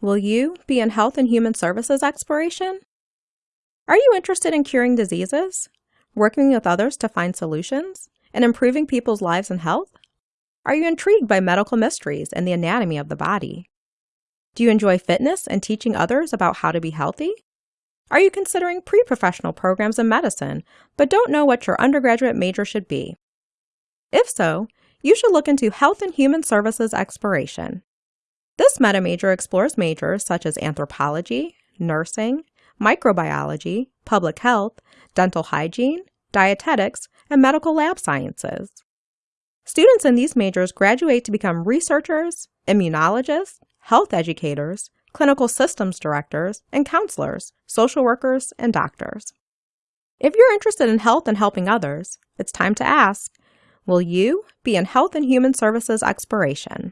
Will you be in Health and Human Services Exploration? Are you interested in curing diseases, working with others to find solutions, and improving people's lives and health? Are you intrigued by medical mysteries and the anatomy of the body? Do you enjoy fitness and teaching others about how to be healthy? Are you considering pre professional programs in medicine but don't know what your undergraduate major should be? If so, you should look into Health and Human Services Exploration. This meta major explores majors such as anthropology, nursing, microbiology, public health, dental hygiene, dietetics, and medical lab sciences. Students in these majors graduate to become researchers, immunologists, health educators, clinical systems directors, and counselors, social workers, and doctors. If you're interested in health and helping others, it's time to ask Will you be in Health and Human Services Exploration?